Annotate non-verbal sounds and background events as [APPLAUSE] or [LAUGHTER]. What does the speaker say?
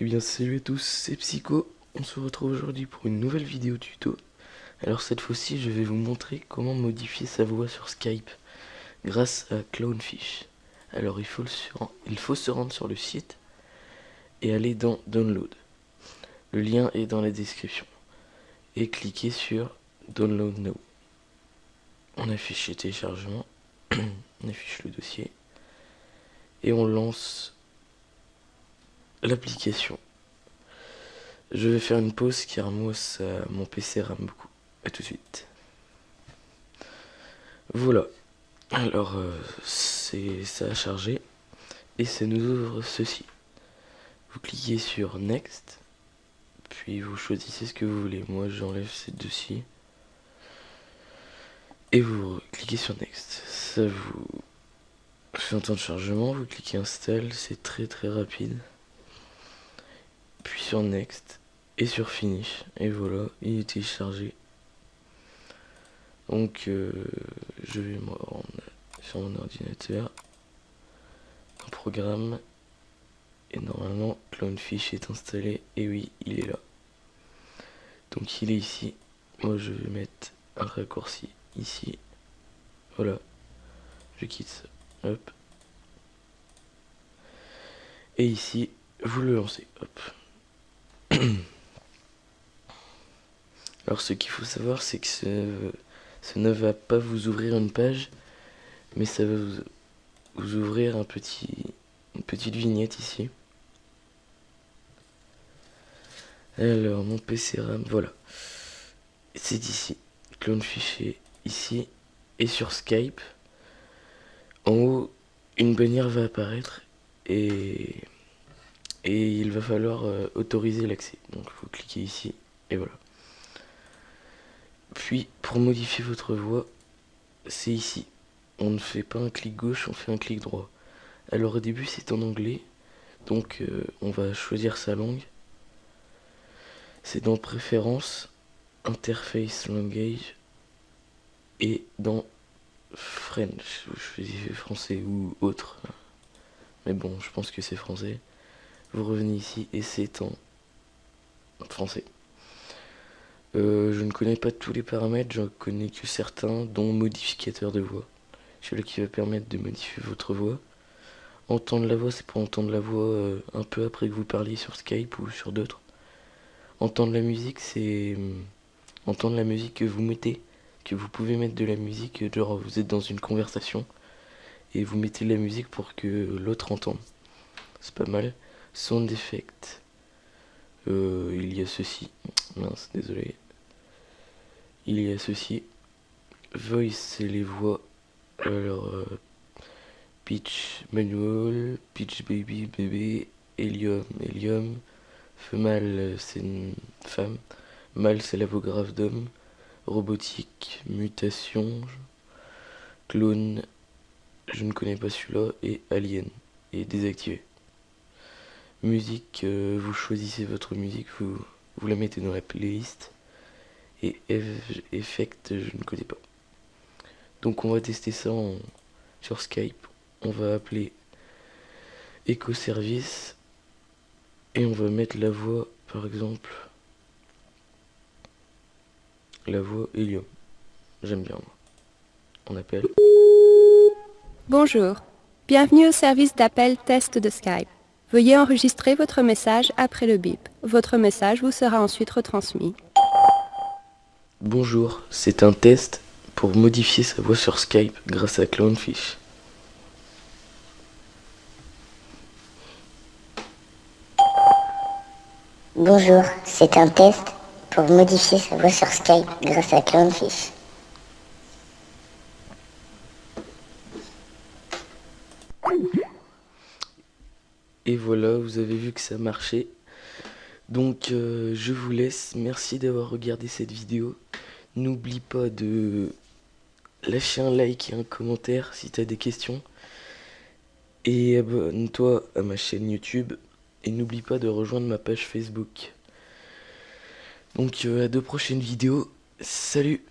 Eh bien salut à tous, c'est Psycho, on se retrouve aujourd'hui pour une nouvelle vidéo tuto. Alors cette fois-ci je vais vous montrer comment modifier sa voix sur Skype grâce à Clownfish. Alors il faut, il faut se rendre sur le site et aller dans Download. Le lien est dans la description. Et cliquer sur Download Now. On affiche le téléchargement, [CLEARS THROAT] on affiche le dossier et on lance l'application. Je vais faire une pause car moi ça, mon PC rame beaucoup. A tout de suite. Voilà. Alors euh, c'est ça a chargé et ça nous ouvre ceci. Vous cliquez sur Next, puis vous choisissez ce que vous voulez. Moi j'enlève ces deux-ci. Et vous cliquez sur Next. Ça vous fait un temps de chargement, vous cliquez Install, c'est très très rapide puis sur Next et sur Finish. Et voilà, il est téléchargé. Donc euh, je vais me rendre sur mon ordinateur, un programme, et normalement Clownfish est installé, et oui, il est là. Donc il est ici, moi je vais mettre un raccourci ici, voilà, je quitte ça, hop, et ici, vous le lancez, hop. Alors ce qu'il faut savoir c'est que ce, ne va pas vous ouvrir une page mais ça va vous, ouvrir un petit, une petite vignette ici. Alors mon PC RAM, voilà. C'est ici. Clone fichier ici. Et sur Skype, en haut, une bannière va apparaître et et il va falloir euh, autoriser l'accès. Donc il faut cliquer ici et voilà. Puis pour modifier votre voix, c'est ici. On ne fait pas un clic gauche, on fait un clic droit. Alors au début c'est en anglais, donc euh, on va choisir sa langue. C'est dans préférences, interface language et dans French, choisissez français ou autre. Mais bon, je pense que c'est français vous revenez ici et c'est en français. Euh, je ne connais pas tous les paramètres, j'en connais que certains, dont modificateur de voix. Celui qui va permettre de modifier votre voix. Entendre la voix, c'est pour entendre la voix euh, un peu après que vous parliez sur Skype ou sur d'autres. Entendre la musique, c'est euh, entendre la musique que vous mettez, que vous pouvez mettre de la musique, genre vous êtes dans une conversation et vous mettez de la musique pour que l'autre entende. C'est pas mal. Sound effect. Euh, il y a ceci. Mince, désolé. Il y a ceci. Voice, c'est les voix. Alors, euh, pitch manual, pitch baby, bébé, helium, helium. Female, c'est une femme. Mâle, c'est la grave d'homme. Robotique, mutation. Clone, je ne connais pas celui-là. Et alien, et désactivé. Musique, euh, vous choisissez votre musique, vous, vous la mettez dans la playlist. Et effect, je ne connais pas. Donc on va tester ça sur Skype. On va appeler Ecoservice. Et on va mettre la voix, par exemple, la voix Helium. J'aime bien. On appelle. Bonjour. Bienvenue au service d'appel test de Skype. Veuillez enregistrer votre message après le bip. Votre message vous sera ensuite retransmis. Bonjour, c'est un test pour modifier sa voix sur Skype grâce à Clownfish. Bonjour, c'est un test pour modifier sa voix sur Skype grâce à Clownfish. Et voilà, vous avez vu que ça marchait. Donc euh, je vous laisse, merci d'avoir regardé cette vidéo. N'oublie pas de lâcher un like et un commentaire si tu as des questions. Et abonne-toi à ma chaîne YouTube. Et n'oublie pas de rejoindre ma page Facebook. Donc euh, à deux prochaines vidéos. Salut